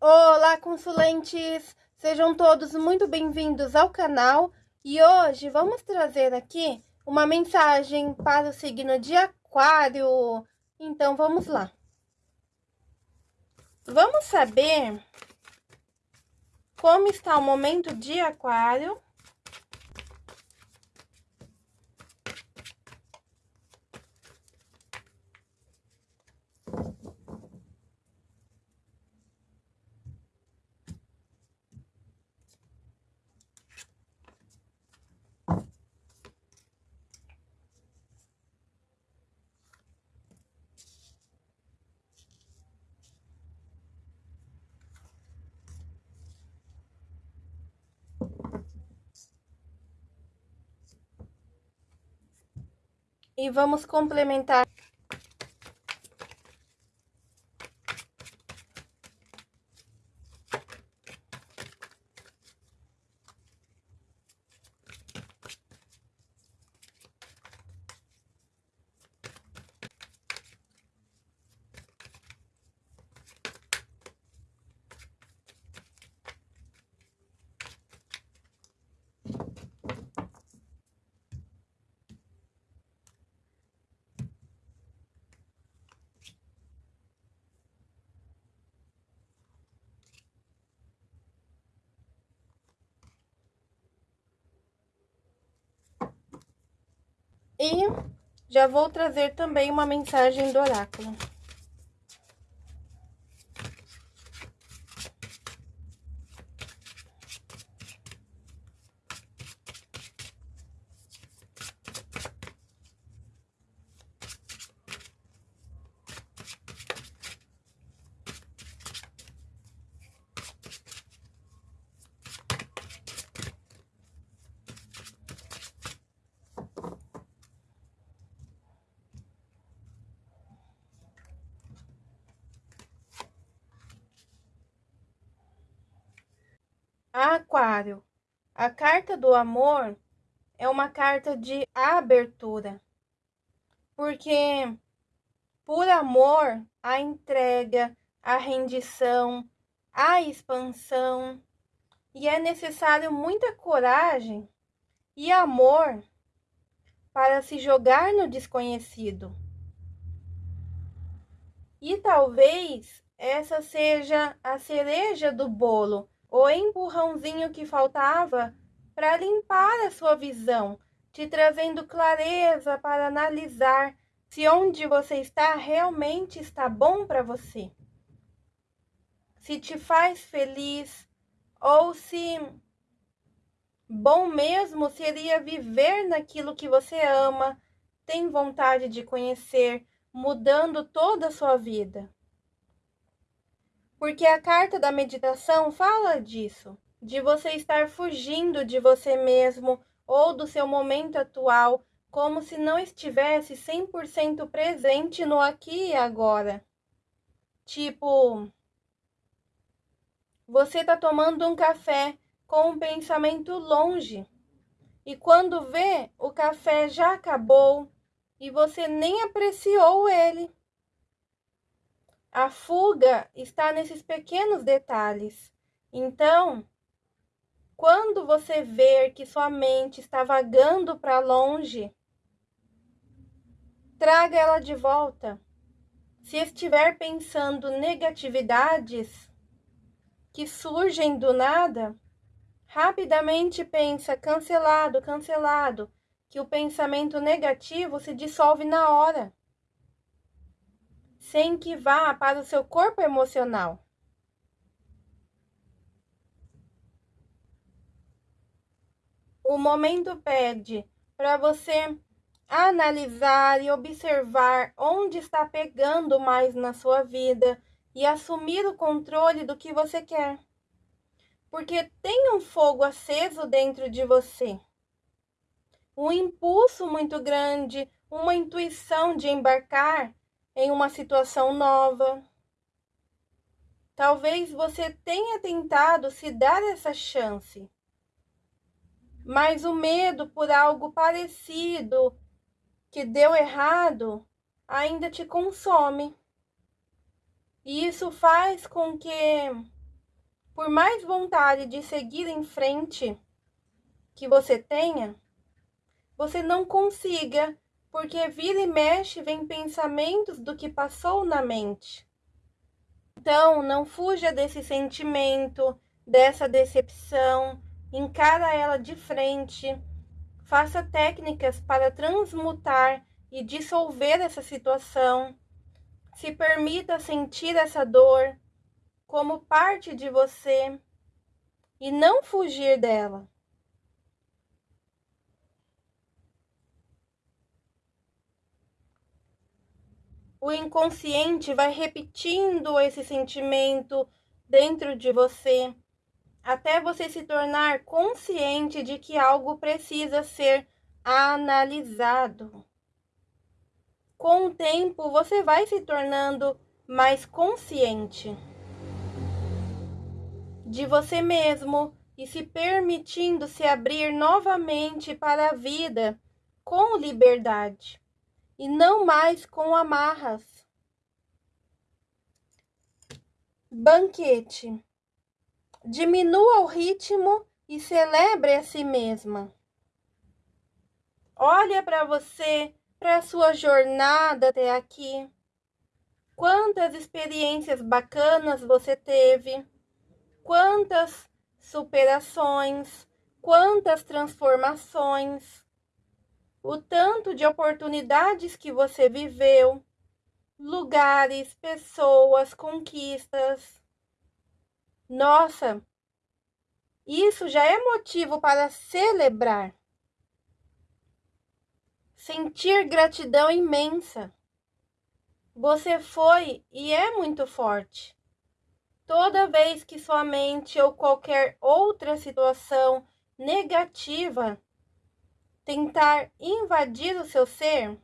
Olá, consulentes! Sejam todos muito bem-vindos ao canal e hoje vamos trazer aqui uma mensagem para o signo de Aquário. Então vamos lá. Vamos saber como está o momento de Aquário E vamos complementar E já vou trazer também uma mensagem do oráculo. A carta do amor é uma carta de abertura, porque por amor, a entrega, a rendição, a expansão, e é necessário muita coragem e amor para se jogar no desconhecido. E talvez essa seja a cereja do bolo o empurrãozinho que faltava para limpar a sua visão, te trazendo clareza para analisar se onde você está realmente está bom para você. Se te faz feliz ou se bom mesmo seria viver naquilo que você ama, tem vontade de conhecer, mudando toda a sua vida. Porque a carta da meditação fala disso, de você estar fugindo de você mesmo ou do seu momento atual, como se não estivesse 100% presente no aqui e agora. Tipo, você tá tomando um café com um pensamento longe. E quando vê, o café já acabou e você nem apreciou ele. A fuga está nesses pequenos detalhes. Então, quando você ver que sua mente está vagando para longe, traga ela de volta. Se estiver pensando negatividades que surgem do nada, rapidamente pensa cancelado, cancelado, que o pensamento negativo se dissolve na hora sem que vá para o seu corpo emocional. O momento pede para você analisar e observar onde está pegando mais na sua vida e assumir o controle do que você quer. Porque tem um fogo aceso dentro de você. Um impulso muito grande, uma intuição de embarcar em uma situação nova. Talvez você tenha tentado se dar essa chance, mas o medo por algo parecido que deu errado ainda te consome. E isso faz com que por mais vontade de seguir em frente que você tenha, você não consiga, porque vira e mexe vem pensamentos do que passou na mente. Então, não fuja desse sentimento, dessa decepção, encara ela de frente, faça técnicas para transmutar e dissolver essa situação. Se permita sentir essa dor como parte de você e não fugir dela. O inconsciente vai repetindo esse sentimento dentro de você até você se tornar consciente de que algo precisa ser analisado. Com o tempo, você vai se tornando mais consciente de você mesmo e se permitindo se abrir novamente para a vida com liberdade e não mais com amarras. Banquete. Diminua o ritmo e celebre a si mesma. Olha para você, para a sua jornada até aqui. Quantas experiências bacanas você teve, quantas superações, quantas transformações, o tanto de oportunidades que você viveu, lugares, pessoas, conquistas. Nossa, isso já é motivo para celebrar. Sentir gratidão imensa. Você foi e é muito forte. Toda vez que sua mente ou qualquer outra situação negativa tentar invadir o seu ser,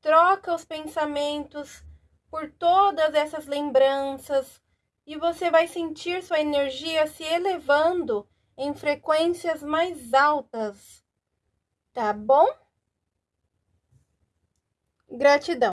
troca os pensamentos por todas essas lembranças, e você vai sentir sua energia se elevando em frequências mais altas. Tá bom? Gratidão.